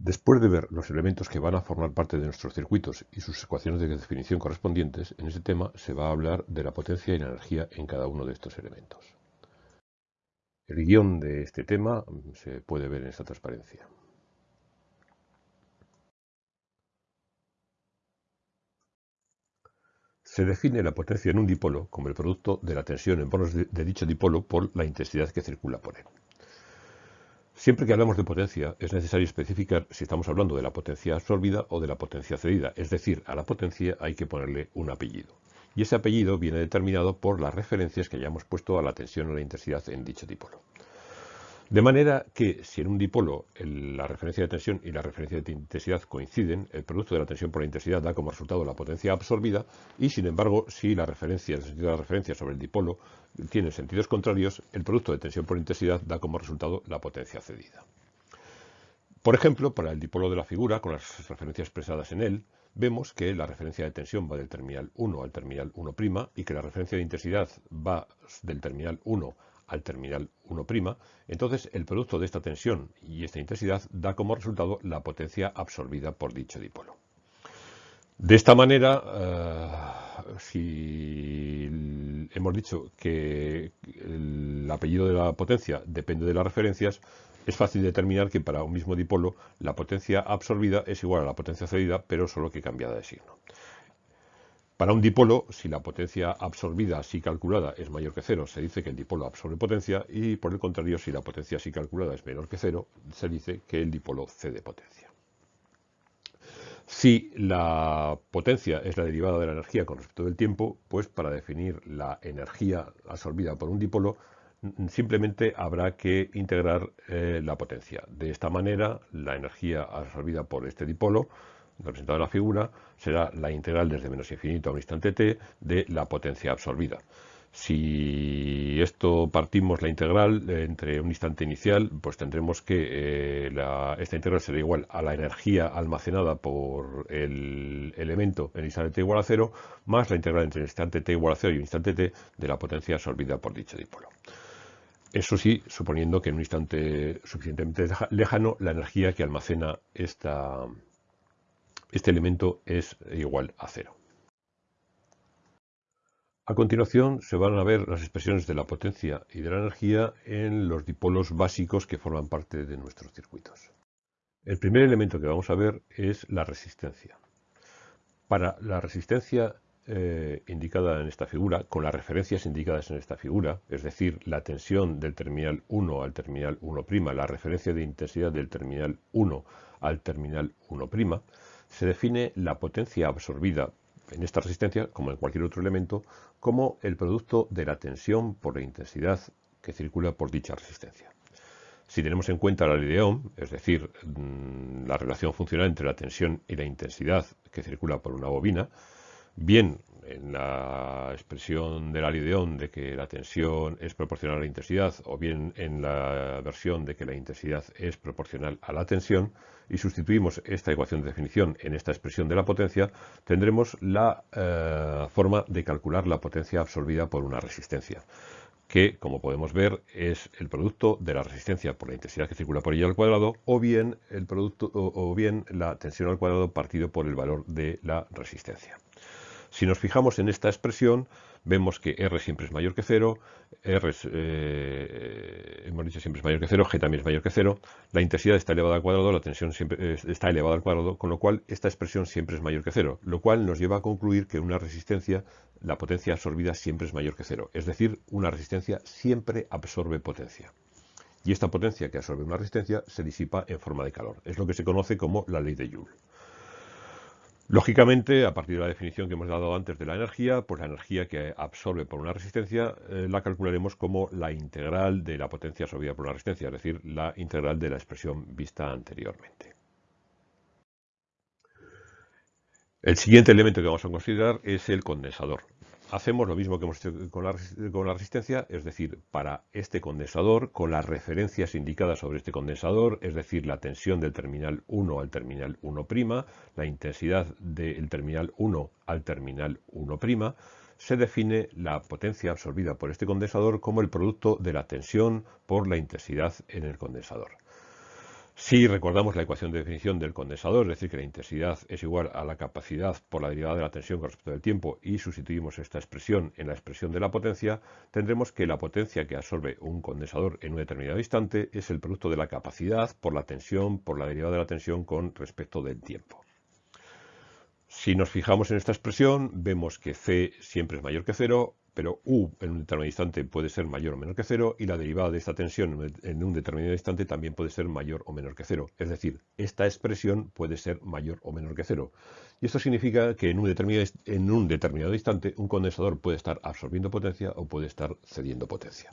Después de ver los elementos que van a formar parte de nuestros circuitos y sus ecuaciones de definición correspondientes, en este tema se va a hablar de la potencia y la energía en cada uno de estos elementos. El guion de este tema se puede ver en esta transparencia. Se define la potencia en un dipolo como el producto de la tensión en bonos de, dicho dipolo por la intensidad que circula por él. Siempre que hablamos de potencia es necesario especificar si estamos hablando de la potencia absorbida o de la potencia cedida, es decir, a la potencia hay que ponerle un apellido. Y ese apellido viene determinado por las referencias que hayamos puesto a la tensión o la intensidad en dicho dipolo. De manera que si en un dipolo la referencia de tensión y la referencia de intensidad coinciden, el producto de la tensión por la intensidad da como resultado la potencia absorbida y sin embargo si la referencia, el sentido de la referencia sobre el dipolo tiene sentidos contrarios, el producto de tensión por intensidad da como resultado la potencia cedida. Por ejemplo, para el dipolo de la figura, con las referencias expresadas en él, vemos que la referencia de tensión va del terminal 1 al terminal 1' y que la referencia de intensidad va del terminal 1 al terminal 1', entonces el producto de esta tensión y esta intensidad da como resultado la potencia absorbida por dicho dipolo. De esta manera, eh, si hemos dicho que el apellido de la potencia depende de las referencias, es fácil determinar que para un mismo dipolo la potencia absorbida es igual a la potencia cedida, pero solo que cambiada de signo. Para un dipolo, si la potencia absorbida así calculada es mayor que cero, se dice que el dipolo absorbe potencia y por el contrario, si la potencia así calculada es menor que cero, se dice que el dipolo cede potencia. Si la potencia es la derivada de la energía con respecto del tiempo, pues para definir la energía absorbida por un dipolo, simplemente habrá que integrar eh, la potencia. De esta manera, la energía absorbida por este dipolo representado en la figura, será la integral desde menos infinito a un instante t de la potencia absorbida. Si esto partimos la integral entre un instante inicial, pues tendremos que eh, esta integral será igual a la energía almacenada por el elemento en el instante t igual a cero, más la integral entre el instante t igual a cero y un instante t de la potencia absorbida por dicho dipolo. Eso sí, suponiendo que en un instante suficientemente lejano la energía que almacena esta, este elemento es igual a cero. A continuación se van a ver las expresiones de la potencia y de la energía en los dipolos básicos que forman parte de nuestros circuitos. El primer elemento que vamos a ver es la resistencia. Para la resistencia eh, indicada en esta figura, con las referencias indicadas en esta figura, es decir, la tensión del terminal 1 al terminal 1', la referencia de intensidad del terminal 1 al terminal 1', se define la potencia absorbida en esta resistencia, como en cualquier otro elemento, como el producto de la tensión por la intensidad que circula por dicha resistencia. Si tenemos en cuenta la ley de Ohm, es decir, mm, la relación funcional entre la tensión y la intensidad que circula por una bobina, bien en la expresión de la ley de Ohm de que la tensión es proporcional a la intensidad o bien en la versión de que la intensidad es proporcional a la tensión y sustituimos esta ecuación de definición en esta expresión de la potencia, tendremos la eh, forma de calcular la potencia absorbida por una resistencia que, como podemos ver, es el producto de la resistencia por la intensidad que circula por ella al cuadrado, o bien, el producto, o bien la tensión al cuadrado partido por el valor de la resistencia. Si nos fijamos en esta expresión, vemos que R siempre es mayor que 0, R eh, hemos dicho siempre es mayor que 0, G también es mayor que 0, la intensidad está elevada al cuadrado, la tensión siempre está elevada al cuadrado, con lo cual esta expresión siempre es mayor que 0, lo cual nos lleva a concluir que una resistencia, la potencia absorbida siempre es mayor que 0, es decir, una resistencia siempre absorbe potencia. Y esta potencia que absorbe una resistencia se disipa en forma de calor. Es lo que se conoce como la ley de Joule. Lógicamente, a partir de la definición que hemos dado antes de la energía, pues la energía que absorbe por una resistencia eh, la calcularemos como la integral de la potencia absorbida por una resistencia, es decir, la integral de la expresión vista anteriormente. El siguiente elemento que vamos a considerar es el condensador hacemos lo mismo que hemos hecho con la, resistencia, es decir, para este condensador, con las referencias indicadas sobre este condensador, es decir, la tensión del terminal 1 al terminal 1', la intensidad del terminal 1 al terminal 1', se define la potencia absorbida por este condensador como el producto de la tensión por la intensidad en el condensador. Si recordamos la ecuación de definición del condensador, es decir, que la intensidad es igual a la capacidad por la derivada de la tensión con respecto al tiempo y sustituimos esta expresión en la expresión de la potencia, tendremos que la potencia que absorbe un condensador en un determinado instante es el producto de la capacidad por la tensión por la derivada de la tensión con respecto del tiempo. Si nos fijamos en esta expresión, vemos que C siempre es mayor que cero, pero U en un determinado instante puede ser mayor o menor que cero y la derivada de esta tensión en un determinado instante también puede ser mayor o menor que cero. Es decir, esta expresión puede ser mayor o menor que cero. Y esto significa que en un determinado, en un determinado instante un condensador puede estar absorbiendo potencia o puede estar cediendo potencia.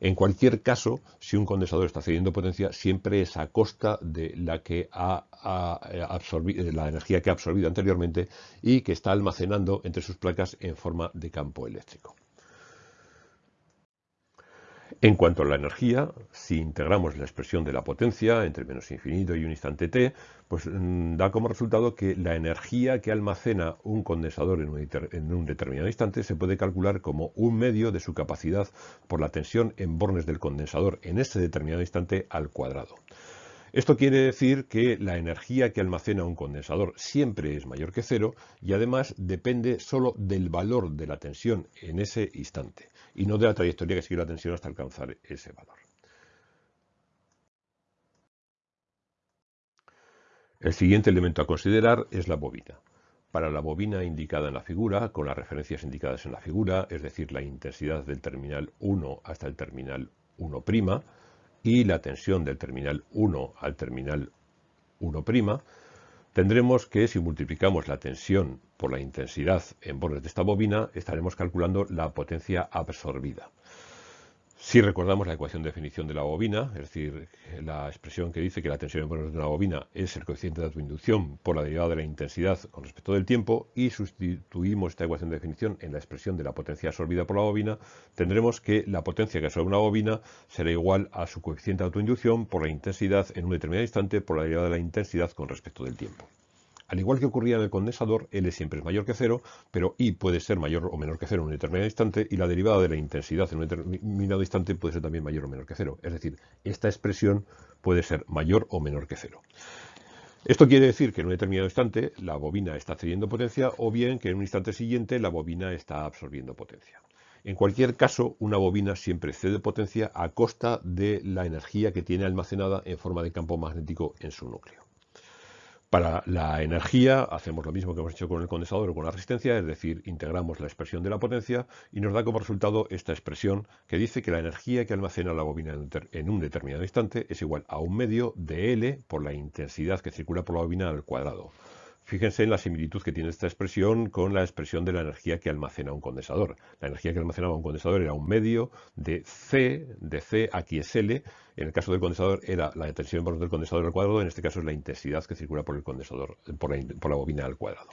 En cualquier caso, si un condensador está cediendo potencia, siempre es a costa de la, que ha, absorbido, la energía que ha absorbido anteriormente y que está almacenando entre sus placas en forma de campo eléctrico. En cuanto a la energía, si integramos la expresión de la potencia entre menos infinito y un instante t, pues mm, da como resultado que la energía que almacena un condensador en un, en un, determinado instante se puede calcular como un medio de su capacidad por la tensión en bornes del condensador en ese determinado instante al cuadrado. Esto quiere decir que la energía que almacena un condensador siempre es mayor que cero y además depende solo del valor de la tensión en ese instante y no de la trayectoria que sigue la tensión hasta alcanzar ese valor. El siguiente elemento a considerar es la bobina. Para la bobina indicada en la figura, con las referencias indicadas en la figura, es decir, la intensidad del terminal 1 hasta el terminal 1', y la tensión del terminal 1 al terminal 1', tendremos que si multiplicamos la tensión por la intensidad en bordes de esta bobina, estaremos calculando la potencia absorbida. Si recordamos la ecuación de definición de la bobina, es decir, la expresión que dice que la tensión en de una bobina es el coeficiente de autoinducción por la derivada de la intensidad con respecto del tiempo y sustituimos esta ecuación de definición en la expresión de la potencia absorbida por la bobina, tendremos que la potencia que absorbe una bobina será igual a su coeficiente de autoinducción por la intensidad en un determinado instante por la derivada de la intensidad con respecto del tiempo. Al igual que ocurría en el condensador, L siempre es mayor que cero, pero I puede ser mayor o menor que cero en un determinado instante y la derivada de la intensidad en un determinado instante puede ser también mayor o menor que cero. Es decir, esta expresión puede ser mayor o menor que cero. Esto quiere decir que en un determinado instante la bobina está cediendo potencia o bien que en un instante siguiente la bobina está absorbiendo potencia. En cualquier caso, una bobina siempre cede potencia a costa de la energía que tiene almacenada en forma de campo magnético en su núcleo. Para la energía hacemos lo mismo que hemos hecho con el condensador o con la resistencia, es decir, integramos la expresión de la potencia y nos da como resultado esta expresión que dice que la energía que almacena la bobina en un determinado instante es igual a un medio de L por la intensidad que circula por la bobina al cuadrado. Fíjense en la similitud que tiene esta expresión con la expresión de la energía que almacena un condensador. La energía que almacenaba un condensador era un medio de C, de C, aquí es L. En el caso del condensador era la tensión por del condensador al cuadrado, en este caso es la intensidad que circula por el condensador, por la, bobina al cuadrado.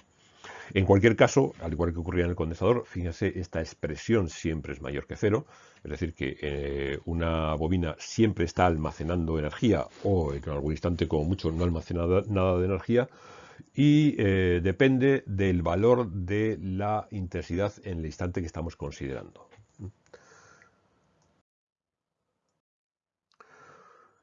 En cualquier caso, al igual que ocurría en el condensador, fíjense, esta expresión siempre es mayor que cero, es decir, que eh, una bobina siempre está almacenando energía o en algún instante como mucho no almacena nada de energía, y eh, depende del valor de la intensidad en el instante que estamos considerando.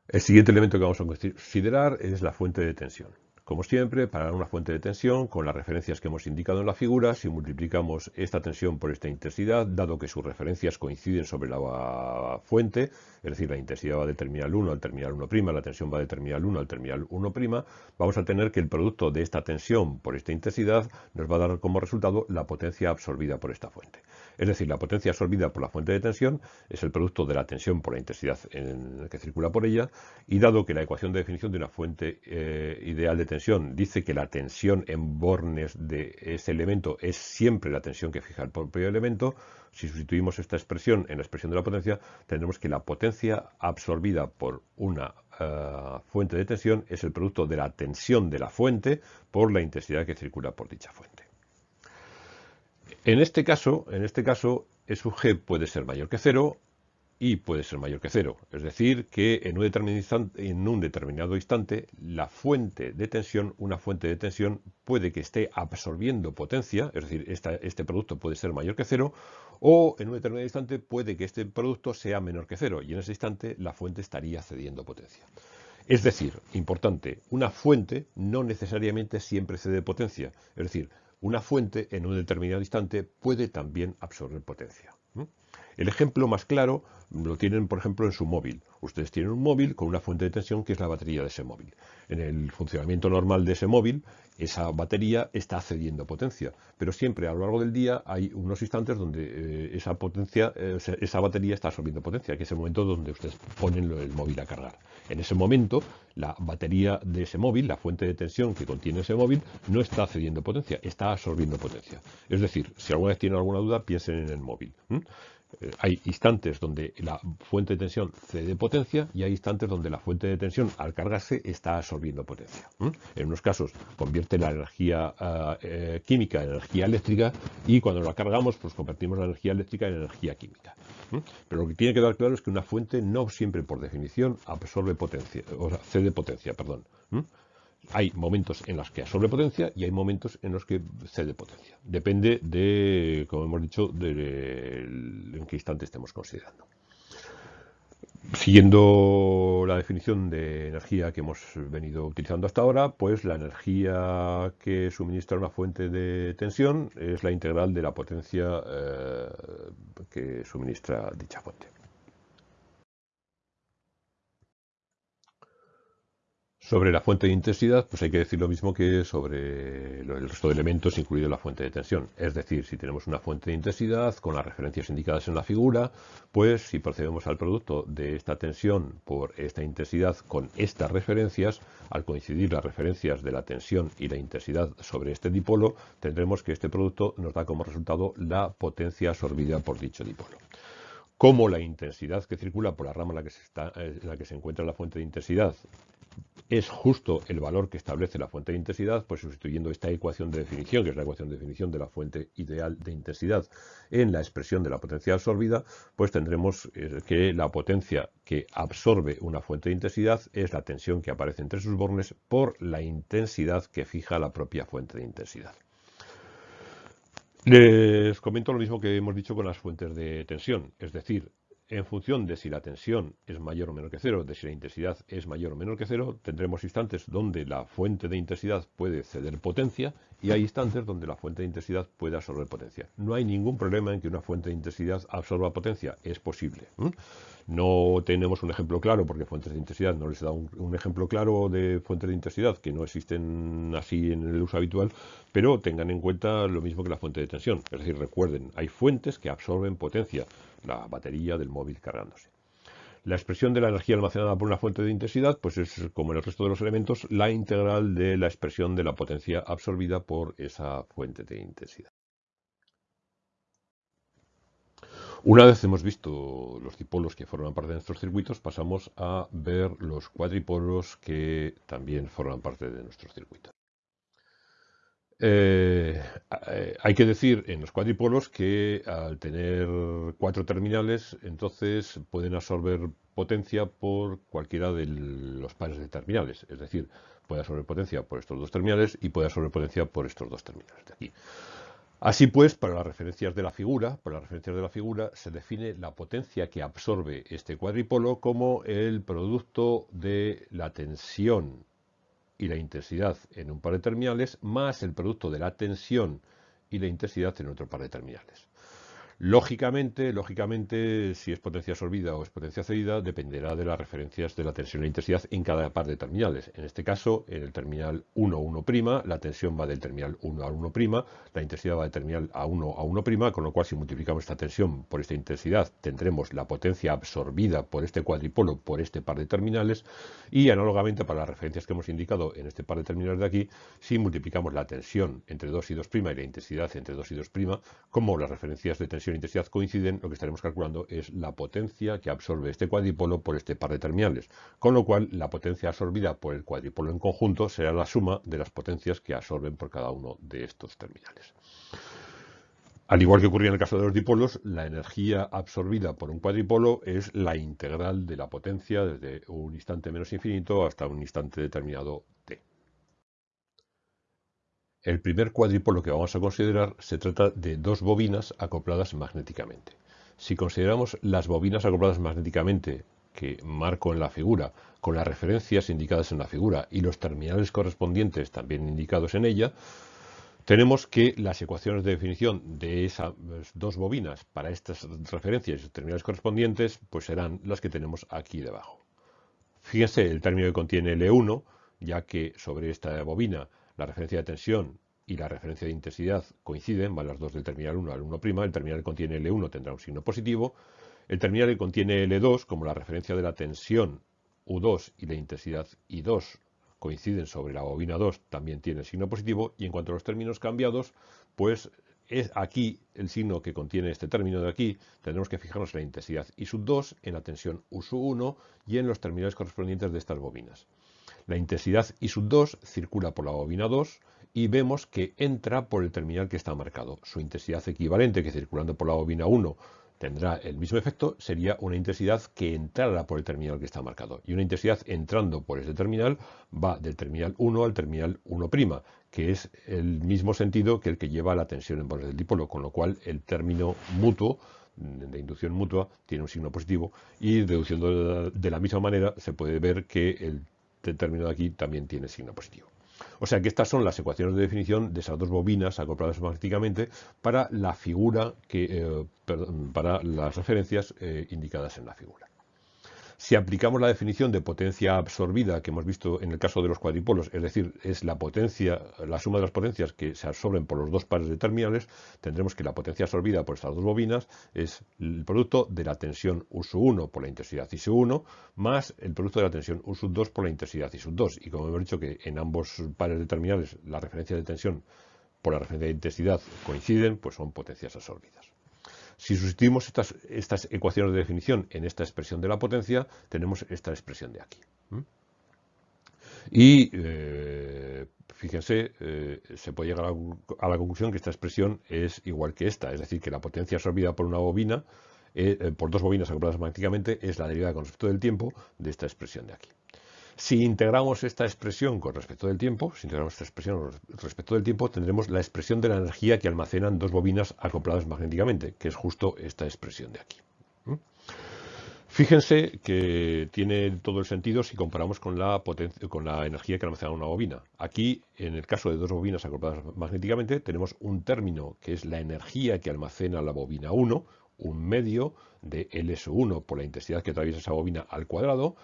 El siguiente elemento que vamos a considerar es la fuente de tensión. Como siempre, para una fuente de tensión, con las referencias que hemos indicado en la figura, si multiplicamos esta tensión por esta intensidad, dado que sus referencias coinciden sobre la fuente, es decir, la intensidad va de terminal 1 al terminal 1', la tensión va de terminal 1 al terminal 1', vamos a tener que el producto de esta tensión por esta intensidad nos va a dar como resultado la potencia absorbida por esta fuente. Es decir, la potencia absorbida por la fuente de tensión es el producto de la tensión por la intensidad en que circula por ella, y dado que la ecuación de definición de una fuente eh, ideal de tensión dice que la tensión en bornes de ese elemento es siempre la tensión que fija el propio elemento, si sustituimos esta expresión en la expresión de la potencia, tendremos que la potencia absorbida por una eh, fuente de tensión es el producto de la tensión de la fuente por la intensidad que circula por dicha fuente. En este caso, en este caso, G puede ser mayor que cero y puede ser mayor que cero. Es decir, que en un, determinado instante la fuente de tensión, una fuente de tensión puede que esté absorbiendo potencia, es decir, este producto puede ser mayor que cero, o en un determinado instante puede que este producto sea menor que cero y en ese instante la fuente estaría cediendo potencia. Es decir, importante, una fuente no necesariamente siempre cede potencia. Es decir, una fuente en un determinado instante puede también absorber potencia. El ejemplo más claro lo tienen, por ejemplo, en su móvil. Ustedes tienen un móvil con una fuente de tensión que es la batería de ese móvil. En el funcionamiento normal de ese móvil, esa batería está cediendo potencia, pero siempre a lo largo del día hay unos instantes donde eh, esa potencia, esa batería está absorbiendo potencia, que es el momento donde ustedes ponen el móvil a cargar. En ese momento, la batería de ese móvil, la fuente de tensión que contiene ese móvil, no está cediendo potencia, está absorbiendo potencia. Es decir, si alguna vez tienen alguna duda, piensen en el móvil. Hay instantes donde la fuente de tensión cede potencia y hay instantes donde la fuente de tensión al cargarse está absorbiendo potencia. En unos casos convierte la energía ah, eh, química en energía eléctrica y cuando la cargamos pues convertimos la energía eléctrica en energía química. Pero lo que tiene que dar claro es que una fuente no siempre por definición absorbe potencia, o sea, cede potencia, perdón hay momentos en los que absorbe potencia y hay momentos en los que cede potencia. Depende de, como hemos dicho, de, en qué instante estemos considerando. Siguiendo la definición de energía que hemos venido utilizando hasta ahora, pues la energía que suministra una fuente de tensión es la integral de la potencia eh, que suministra dicha fuente. Sobre la fuente de intensidad, pues hay que decir lo mismo que sobre el resto de elementos, incluido la fuente de tensión. Es decir, si tenemos una fuente de intensidad con las referencias indicadas en la figura, pues si procedemos al producto de esta tensión por esta intensidad con estas referencias, al coincidir las referencias de la tensión y la intensidad sobre este dipolo, tendremos que este producto nos da como resultado la potencia absorbida por dicho dipolo como la intensidad que circula por la rama en la que se, en la que se encuentra la fuente de intensidad es justo el valor que establece la fuente de intensidad, pues sustituyendo esta ecuación de definición, que es la ecuación de definición de la fuente ideal de intensidad, en la expresión de la potencia absorbida, pues tendremos eh, que la potencia que absorbe una fuente de intensidad es la tensión que aparece entre sus bornes por la intensidad que fija la propia fuente de intensidad. Les comento lo mismo que hemos dicho con las fuentes de tensión, es decir, en función de si la tensión es mayor o menor que cero, de si la intensidad es mayor o menor que cero, tendremos instantes donde la fuente de intensidad puede ceder potencia y hay instantes donde la fuente de intensidad puede absorber potencia. No hay ningún problema en que una fuente de intensidad absorba potencia, es posible. No tenemos un ejemplo claro porque fuentes de intensidad no les da un, un ejemplo claro de fuentes de intensidad que no existen así en el uso habitual, pero tengan en cuenta lo mismo que la fuente de tensión. Es decir, recuerden, hay fuentes que absorben potencia la batería del móvil cargándose. La expresión de la energía almacenada por una fuente de intensidad, pues es como en el resto de los elementos, la integral de la expresión de la potencia absorbida por esa fuente de intensidad. Una vez hemos visto los dipolos que forman parte de nuestros circuitos, pasamos a ver los cuadripolos que también forman parte de nuestros circuitos. Eh, eh, hay que decir en los cuadripolos que al tener cuatro terminales, entonces pueden absorber potencia por cualquiera de los pares de terminales. Es decir, puede absorber potencia por estos dos terminales y puede absorber potencia por estos dos terminales de aquí. Así pues, para las referencias de la figura, para las referencias de la figura se define la potencia que absorbe este cuadripolo como el producto de la tensión y la intensidad en un par de terminales más el producto de la tensión y la intensidad en otro par de terminales. Lógicamente, lógicamente, si es potencia absorbida o es potencia cedida, dependerá de las referencias de la tensión e intensidad en cada par de terminales. En este caso, en el terminal 1, 1', la tensión va del terminal 1 a 1', la intensidad va del terminal a 1 a 1', con lo cual si multiplicamos esta tensión por esta intensidad, tendremos la potencia absorbida por este cuadripolo por este par de terminales y análogamente para las referencias que hemos indicado en este par de terminales de aquí, si multiplicamos la tensión entre 2 y 2' y la intensidad entre 2 y 2', como las referencias de tensión intensidad coinciden, lo que estaremos calculando es la potencia que absorbe este cuadripolo por este par de terminales, con lo cual la potencia absorbida por el cuadripolo en conjunto será la suma de las potencias que absorben por cada uno de estos terminales. Al igual que ocurría en el caso de los dipolos, la energía absorbida por un cuadripolo es la integral de la potencia desde un instante menos infinito hasta un instante determinado. El primer cuadripolo que vamos a considerar se trata de dos bobinas acopladas magnéticamente. Si consideramos las bobinas acopladas magnéticamente que marco en la figura con las referencias indicadas en la figura y los terminales correspondientes también indicados en ella, tenemos que las ecuaciones de definición de esas dos bobinas para estas referencias y terminales correspondientes pues serán las que tenemos aquí debajo. Fíjense el término que contiene L1, ya que sobre esta bobina la referencia de tensión y la referencia de intensidad coinciden, van las dos del terminal 1 al 1', el terminal que contiene L1 tendrá un signo positivo, el terminal que contiene L2, como la referencia de la tensión U2 y la intensidad I2 coinciden sobre la bobina 2, también tiene signo positivo, y en cuanto a los términos cambiados, pues es aquí el signo que contiene este término de aquí, tendremos que fijarnos en la intensidad I 2, en la tensión U 1 y en los terminales correspondientes de estas bobinas. La intensidad I 2 circula por la bobina 2, y vemos que entra por el terminal que está marcado. Su intensidad equivalente, que circulando por la bobina 1 tendrá el mismo efecto, sería una intensidad que entrara por el terminal que está marcado. Y una intensidad entrando por ese terminal va del terminal 1 al terminal 1', que es el mismo sentido que el que lleva la tensión en bordes del dipolo, con lo cual el término mutuo de inducción mutua tiene un signo positivo y deduciendo de la misma manera se puede ver que el término de aquí también tiene signo positivo. O sea que estas son las ecuaciones de definición de esas dos bobinas acopladas magnéticamente para la figura que, eh, para las referencias eh, indicadas en la figura. Si aplicamos la definición de potencia absorbida que hemos visto en el caso de los cuadripolos, es decir, es la potencia, la suma de las potencias que se absorben por los dos pares de terminales, tendremos que la potencia absorbida por estas dos bobinas es el producto de la tensión U1 por la intensidad I1 más el producto de la tensión U2 por la intensidad I2. Y como hemos dicho que en ambos pares de terminales la referencia de tensión por la referencia de intensidad coinciden, pues son potencias absorbidas. Si sustituimos estas, estas ecuaciones de definición en esta expresión de la potencia, tenemos esta expresión de aquí. Y eh, fíjense, eh, se puede llegar a, la conclusión que esta expresión es igual que esta, es decir, que la potencia absorbida por una bobina, eh, por dos bobinas acopladas magnéticamente, es la derivada con respecto del tiempo de esta expresión de aquí. Si integramos esta expresión con respecto del tiempo, si integramos esta expresión respecto del tiempo, tendremos la expresión de la energía que almacenan dos bobinas acopladas magnéticamente, que es justo esta expresión de aquí. ¿Mm? Fíjense que tiene todo el sentido si comparamos con la, con la energía que almacena una bobina. Aquí, en el caso de dos bobinas acopladas magnéticamente, tenemos un término que es la energía que almacena la bobina 1, un medio de LS1 por la intensidad que atraviesa esa bobina al cuadrado,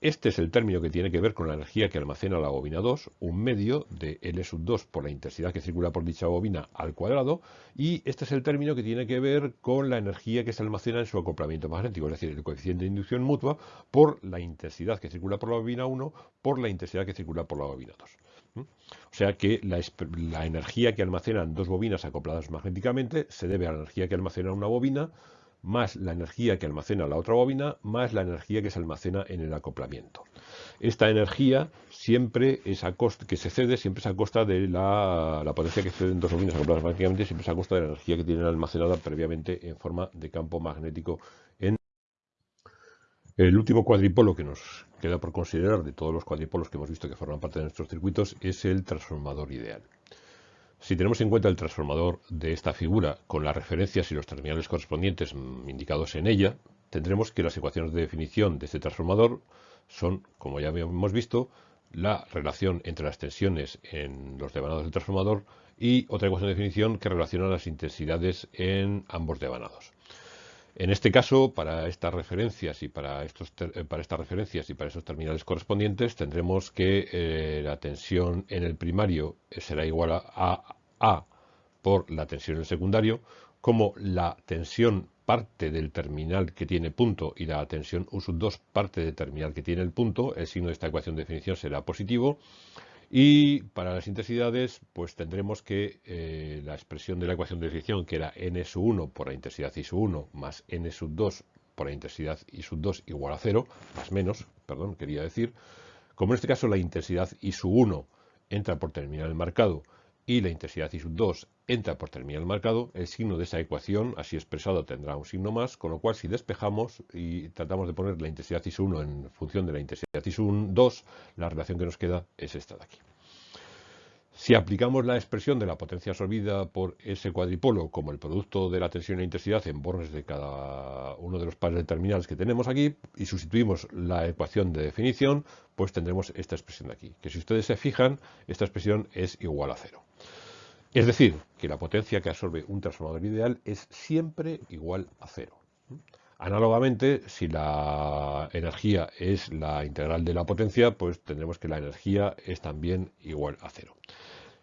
este es el término que tiene que ver con la energía que almacena la bobina 2, un medio de L2 por la intensidad que circula por dicha bobina al cuadrado, y este es el término que tiene que ver con la energía que se almacena en su acoplamiento magnético, es decir, el coeficiente de inducción mutua por la intensidad que circula por la bobina 1 por la intensidad que circula por la bobina 2. ¿Mm? O sea que la energía que almacenan dos bobinas acopladas magnéticamente se debe a la energía que almacena una bobina más la energía que almacena la otra bobina, más la energía que se almacena en el acoplamiento. Esta energía siempre es a costa, que se cede siempre es a costa de la, potencia que ceden dos bobinas acopladas magnéticamente, siempre es a costa de la energía que tienen almacenada previamente en forma de campo magnético en el último cuadripolo que nos queda por considerar de todos los cuadripolos que hemos visto que forman parte de nuestros circuitos es el transformador ideal. Si tenemos en cuenta el transformador de esta figura con las referencias y los terminales correspondientes indicados en ella, tendremos que las ecuaciones de definición de este transformador son, como ya hemos visto, la relación entre las tensiones en los devanados del transformador y otra ecuación de definición que relaciona las intensidades en ambos devanados. En este caso, para estas referencias y para, estos, eh, para estas referencias y para esos terminales correspondientes, tendremos que eh, la tensión en el primario será igual a A por la tensión en el secundario, como la tensión parte del terminal que tiene punto y la tensión U2 parte del terminal que tiene el punto, el signo de esta ecuación de definición será positivo, y para las intensidades, pues tendremos que eh, la expresión de la ecuación de definición, que era n 1 por la intensidad I 1 más n 2 por la intensidad I 2 igual a 0, más menos, perdón, quería decir, como en este caso la intensidad I 1 entra por terminal marcado y la intensidad I2 entra por terminal marcado, el signo de esa ecuación, así expresado, tendrá un signo más, con lo cual si despejamos y tratamos de poner la intensidad I1 en función de la intensidad I2, la relación que nos queda es esta de aquí. Si aplicamos la expresión de la potencia absorbida por ese cuadripolo como el producto de la tensión e intensidad en bornes de cada uno de los pares de terminales que tenemos aquí y sustituimos la ecuación de definición, pues tendremos esta expresión de aquí, que si ustedes se fijan, esta expresión es igual a cero. Es decir, que la potencia que absorbe un transformador ideal es siempre igual a cero. Análogamente, si la energía es la integral de la potencia, pues tendremos que la energía es también igual a cero.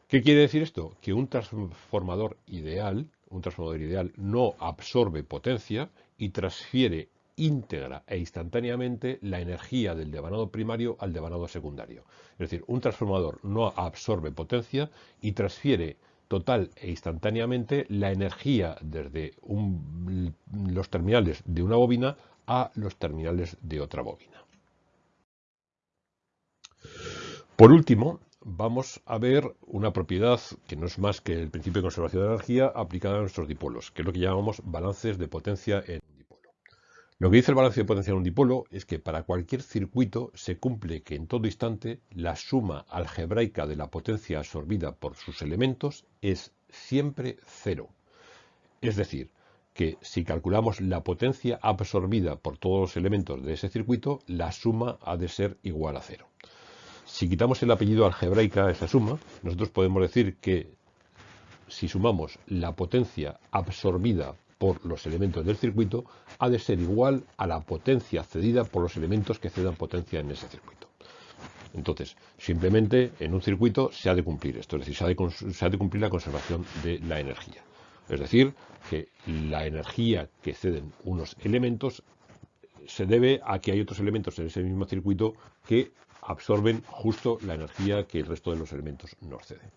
¿Qué quiere decir esto? Que un transformador ideal, un transformador ideal no absorbe potencia y transfiere íntegra e instantáneamente la energía del devanado primario al devanado secundario. Es decir, un transformador no absorbe potencia y transfiere total e instantáneamente la energía desde los terminales de una bobina a los terminales de otra bobina. Por último, vamos a ver una propiedad que no es más que el principio de conservación de energía aplicada a nuestros dipolos, que es lo que llamamos balances de potencia en. Lo que dice el balance de potencia en un dipolo es que para cualquier circuito se cumple que en todo instante la suma algebraica de la potencia absorbida por sus elementos es siempre cero. Es decir, que si calculamos la potencia absorbida por todos los elementos de ese circuito, la suma ha de ser igual a cero. Si quitamos el apellido algebraica a esa suma, nosotros podemos decir que si sumamos la potencia absorbida por los elementos del circuito, ha de ser igual a la potencia cedida por los elementos que cedan potencia en ese circuito. Entonces, simplemente en un circuito se ha de cumplir esto, es decir, se ha de, cumplir la conservación de la energía. Es decir, que la energía que ceden unos elementos se debe a que hay otros elementos en ese mismo circuito que absorben justo la energía que el resto de los elementos nos ceden.